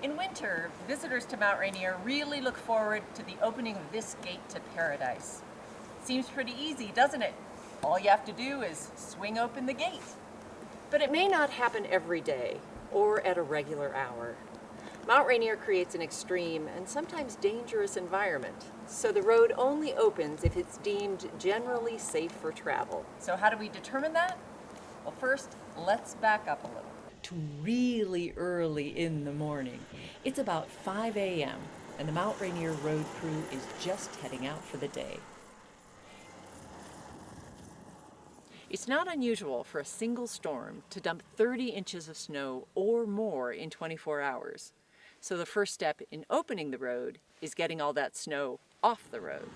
In winter, visitors to Mount Rainier really look forward to the opening of this gate to paradise. Seems pretty easy, doesn't it? All you have to do is swing open the gate. But it may not happen every day or at a regular hour. Mount Rainier creates an extreme and sometimes dangerous environment, so the road only opens if it's deemed generally safe for travel. So how do we determine that? Well, first, let's back up a little really early in the morning. It's about 5 a.m. and the Mount Rainier road crew is just heading out for the day. It's not unusual for a single storm to dump 30 inches of snow or more in 24 hours. So the first step in opening the road is getting all that snow off the road.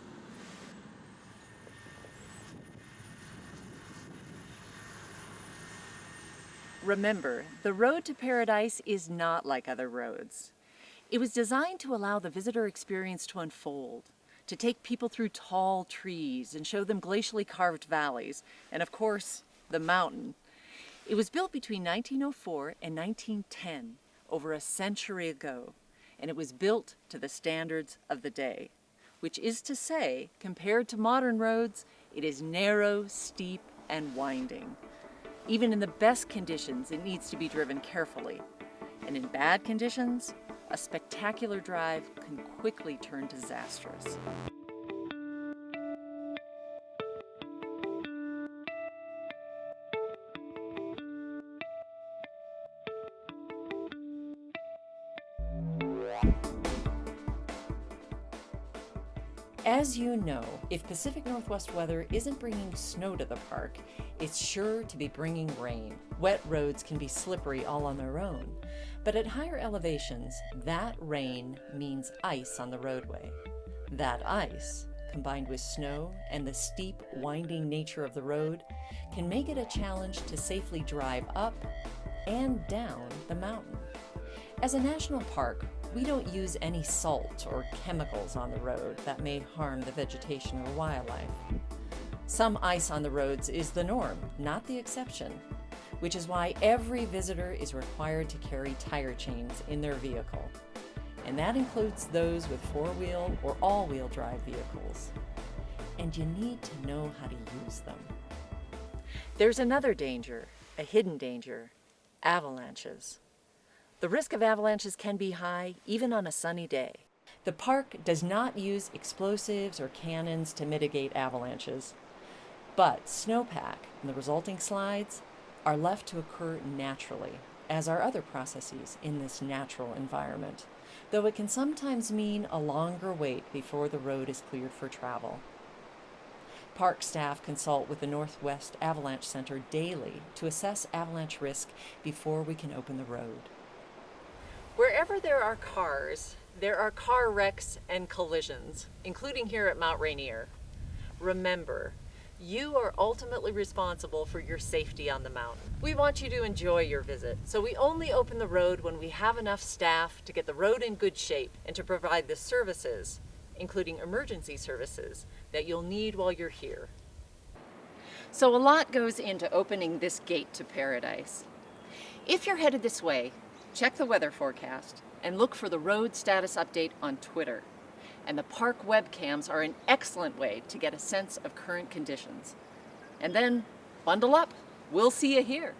Remember, the road to paradise is not like other roads. It was designed to allow the visitor experience to unfold, to take people through tall trees and show them glacially carved valleys, and of course, the mountain. It was built between 1904 and 1910, over a century ago, and it was built to the standards of the day, which is to say, compared to modern roads, it is narrow, steep, and winding. Even in the best conditions, it needs to be driven carefully. And in bad conditions, a spectacular drive can quickly turn disastrous. As you know, if Pacific Northwest weather isn't bringing snow to the park, it's sure to be bringing rain. Wet roads can be slippery all on their own, but at higher elevations, that rain means ice on the roadway. That ice, combined with snow and the steep, winding nature of the road, can make it a challenge to safely drive up and down the mountain. As a national park, we don't use any salt or chemicals on the road that may harm the vegetation or wildlife. Some ice on the roads is the norm, not the exception, which is why every visitor is required to carry tire chains in their vehicle. And that includes those with four-wheel or all-wheel drive vehicles. And you need to know how to use them. There's another danger, a hidden danger, avalanches. The risk of avalanches can be high, even on a sunny day. The park does not use explosives or cannons to mitigate avalanches, but snowpack and the resulting slides are left to occur naturally, as are other processes in this natural environment, though it can sometimes mean a longer wait before the road is cleared for travel. Park staff consult with the Northwest Avalanche Center daily to assess avalanche risk before we can open the road. Wherever there are cars, there are car wrecks and collisions, including here at Mount Rainier. Remember, you are ultimately responsible for your safety on the mountain. We want you to enjoy your visit, so we only open the road when we have enough staff to get the road in good shape and to provide the services, including emergency services, that you'll need while you're here. So a lot goes into opening this gate to paradise. If you're headed this way, Check the weather forecast and look for the road status update on Twitter. And the park webcams are an excellent way to get a sense of current conditions. And then bundle up. We'll see you here.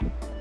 Bye.